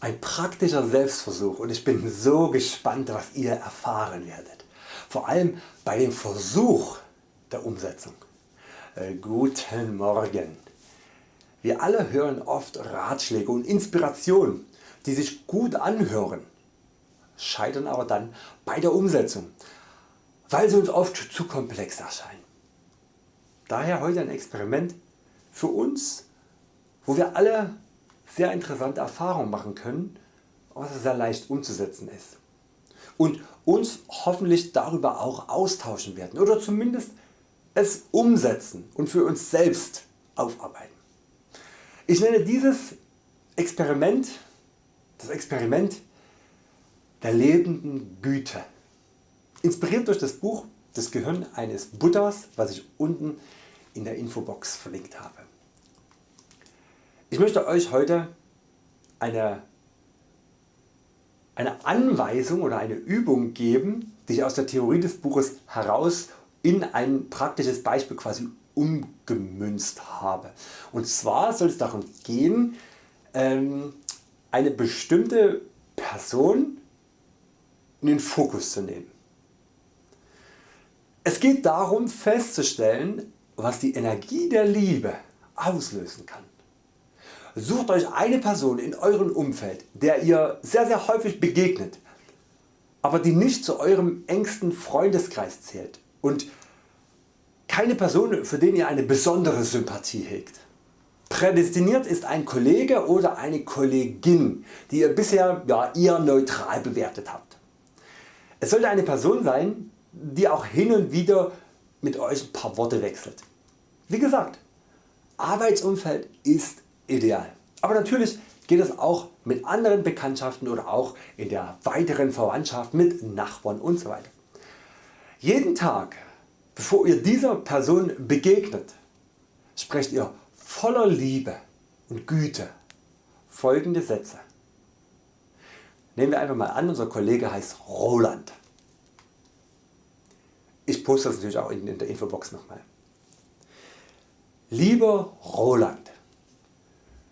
Ein praktischer Selbstversuch und ich bin so gespannt was ihr erfahren werdet. Vor allem bei dem Versuch der Umsetzung. Äh, guten Morgen. Wir alle hören oft Ratschläge und Inspirationen die sich gut anhören, scheitern aber dann bei der Umsetzung, weil sie uns oft zu komplex erscheinen. Daher heute ein Experiment für uns, wo wir alle sehr interessante Erfahrungen machen können, was sehr leicht umzusetzen ist und uns hoffentlich darüber auch austauschen werden oder zumindest es umsetzen und für uns selbst aufarbeiten. Ich nenne dieses Experiment das Experiment der lebenden Güte. Inspiriert durch das Buch Das Gehirn eines Buddhas, was ich unten in der Infobox verlinkt habe. Ich möchte Euch heute eine, eine Anweisung oder eine Übung geben, die ich aus der Theorie des Buches heraus in ein praktisches Beispiel quasi umgemünzt habe. Und zwar soll es darum gehen, ähm, eine bestimmte Person in den Fokus zu nehmen. Es geht darum festzustellen was die Energie der Liebe auslösen kann. Sucht Euch eine Person in eurem Umfeld der ihr sehr sehr häufig begegnet, aber die nicht zu eurem engsten Freundeskreis zählt und keine Person für den ihr eine besondere Sympathie hegt. Prädestiniert ist ein Kollege oder eine Kollegin die ihr bisher ja, eher neutral bewertet habt. Es sollte eine Person sein die auch hin und wieder mit Euch ein paar Worte wechselt. Wie gesagt, Arbeitsumfeld ist ideal, aber natürlich geht es auch mit anderen Bekanntschaften oder auch in der weiteren Verwandtschaft mit Nachbarn usw. So Jeden Tag bevor ihr dieser Person begegnet, sprecht ihr voller Liebe und Güte folgende Sätze. Nehmen wir einfach mal an unser Kollege heißt Roland. Ich poste das natürlich auch in der Infobox nochmal. Lieber Roland,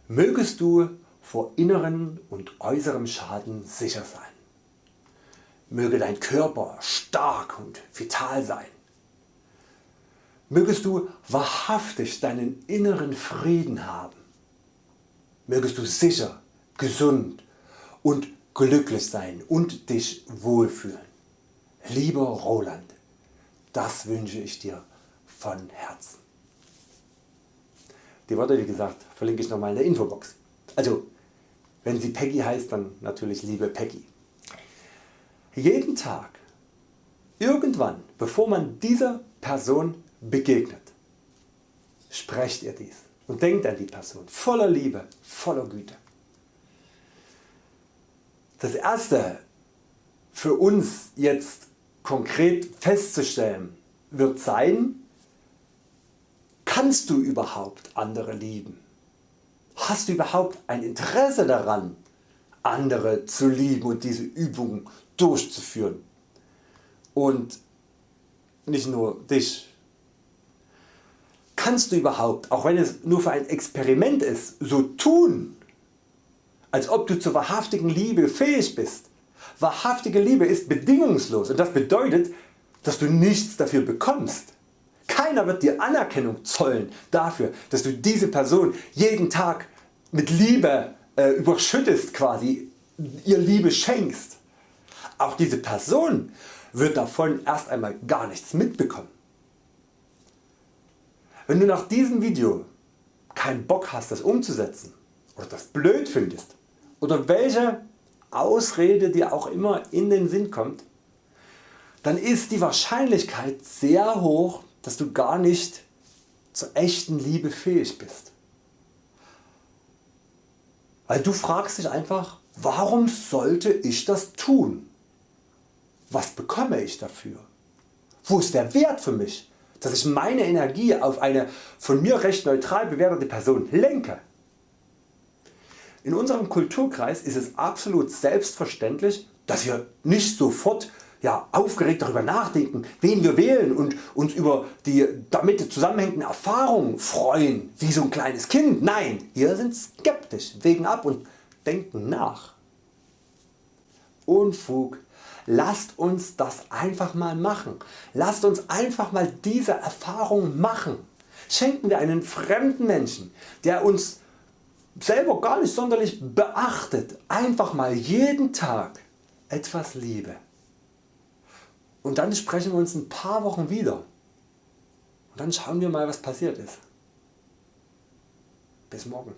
mögest du vor inneren und äußerem Schaden sicher sein. Möge dein Körper stark und vital sein. Mögest du wahrhaftig deinen inneren Frieden haben. Mögest du sicher, gesund und glücklich sein und dich wohlfühlen. Lieber Roland, das wünsche ich dir von Herzen. Die Worte wie gesagt verlinke ich nochmal in der Infobox. Also wenn sie Peggy heißt, dann natürlich liebe Peggy. Jeden Tag, irgendwann bevor man dieser Person begegnet. Sprecht ihr dies und denkt an die Person voller Liebe, voller Güte. Das erste für uns jetzt konkret festzustellen wird sein, kannst du überhaupt andere lieben? Hast du überhaupt ein Interesse daran andere zu lieben und diese Übung durchzuführen und nicht nur dich kannst du überhaupt, auch wenn es nur für ein Experiment ist, so tun, als ob du zur wahrhaftigen Liebe fähig bist. Wahrhaftige Liebe ist bedingungslos und das bedeutet, dass du nichts dafür bekommst. Keiner wird dir Anerkennung zollen dafür, dass du diese Person jeden Tag mit Liebe äh, überschüttest quasi, ihr Liebe schenkst. Auch diese Person wird davon erst einmal gar nichts mitbekommen. Wenn du nach diesem Video keinen Bock hast das umzusetzen oder das blöd findest oder welche Ausrede dir auch immer in den Sinn kommt, dann ist die Wahrscheinlichkeit sehr hoch dass du gar nicht zur echten Liebe fähig bist. Weil du fragst dich einfach warum sollte ich das tun? Was bekomme ich dafür? Wo ist der Wert für mich? dass ich meine Energie auf eine von mir recht neutral bewertete Person lenke. In unserem Kulturkreis ist es absolut selbstverständlich dass wir nicht sofort ja, aufgeregt darüber nachdenken wen wir wählen und uns über die damit zusammenhängenden Erfahrungen freuen wie so ein kleines Kind. Nein, wir sind skeptisch, wägen ab und denken nach Unfug. Lasst uns das einfach mal machen. Lasst uns einfach mal diese Erfahrung machen. Schenken wir einen fremden Menschen, der uns selber gar nicht sonderlich beachtet, einfach mal jeden Tag etwas Liebe. Und dann sprechen wir uns ein paar Wochen wieder und dann schauen wir mal was passiert ist. Bis morgen.